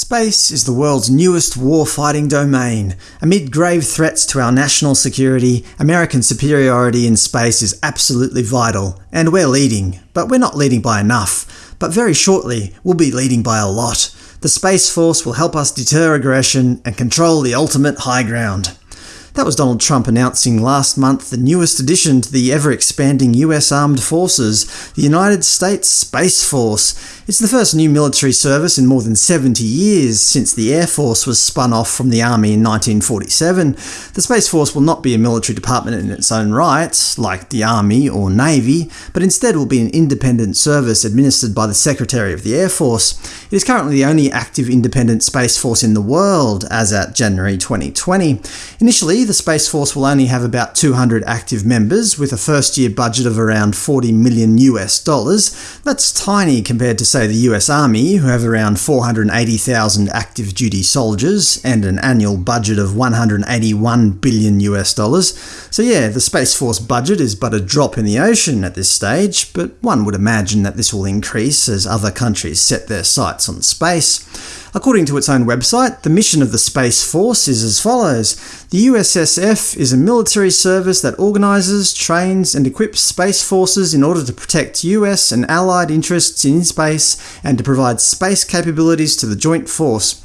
Space is the world's newest war-fighting domain. Amid grave threats to our national security, American superiority in space is absolutely vital, and we're leading. But we're not leading by enough. But very shortly, we'll be leading by a lot. The Space Force will help us deter aggression and control the ultimate high ground. That was Donald Trump announcing last month the newest addition to the ever-expanding US Armed Forces, the United States Space Force. It's the first new military service in more than 70 years, since the Air Force was spun off from the Army in 1947. The Space Force will not be a military department in its own right, like the Army or Navy, but instead will be an independent service administered by the Secretary of the Air Force. It is currently the only active independent Space Force in the world, as at January 2020. Initially, the Space Force will only have about 200 active members, with a first-year budget of around 40 million US dollars. That's tiny compared to, say, the US Army, who have around 480,000 active duty soldiers, and an annual budget of 181 billion US dollars. So yeah, the Space Force budget is but a drop in the ocean at this stage, but one would imagine that this will increase as other countries set their sights on space. According to its own website, the mission of the Space Force is as follows. The USSF is a military service that organises, trains and equips space forces in order to protect US and allied interests in space and to provide space capabilities to the joint force.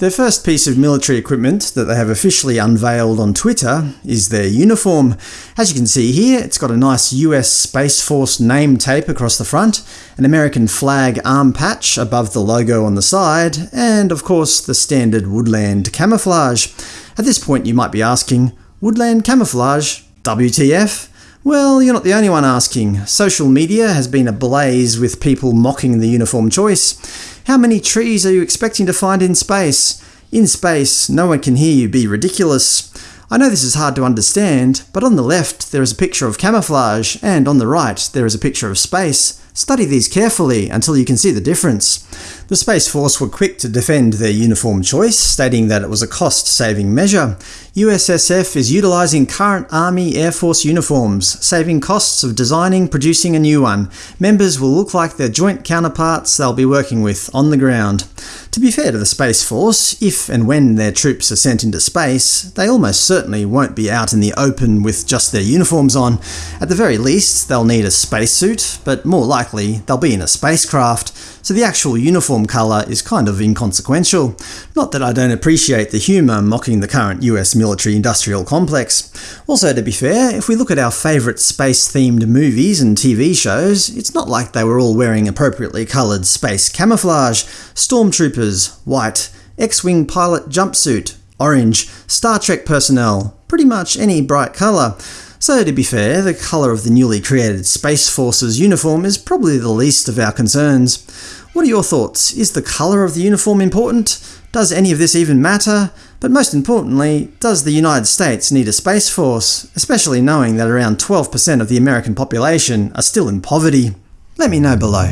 Their first piece of military equipment that they have officially unveiled on Twitter is their uniform. As you can see here, it's got a nice US Space Force name tape across the front, an American flag arm patch above the logo on the side, and of course the standard woodland camouflage. At this point you might be asking, woodland camouflage? WTF? Well, you're not the only one asking. Social media has been ablaze with people mocking the uniform choice. How many trees are you expecting to find in space? In space, no one can hear you be ridiculous. I know this is hard to understand, but on the left there is a picture of camouflage, and on the right there is a picture of space. Study these carefully until you can see the difference. The Space Force were quick to defend their uniform choice, stating that it was a cost-saving measure. USSF is utilising current Army Air Force uniforms, saving costs of designing, producing a new one. Members will look like their joint counterparts they'll be working with on the ground. To be fair to the Space Force, if and when their troops are sent into space, they almost certainly won't be out in the open with just their uniforms on. At the very least, they'll need a spacesuit, but more likely they'll be in a spacecraft, so the actual uniform colour is kind of inconsequential. Not that I don't appreciate the humour mocking the current US military-industrial complex. Also, to be fair, if we look at our favourite space-themed movies and TV shows, it's not like they were all wearing appropriately coloured space camouflage. Stormtroopers, white. X-Wing pilot jumpsuit, orange. Star Trek personnel, pretty much any bright colour. So to be fair, the colour of the newly created Space Force's uniform is probably the least of our concerns. What are your thoughts? Is the colour of the uniform important? Does any of this even matter? But most importantly, does the United States need a Space Force, especially knowing that around 12% of the American population are still in poverty? Let me know below.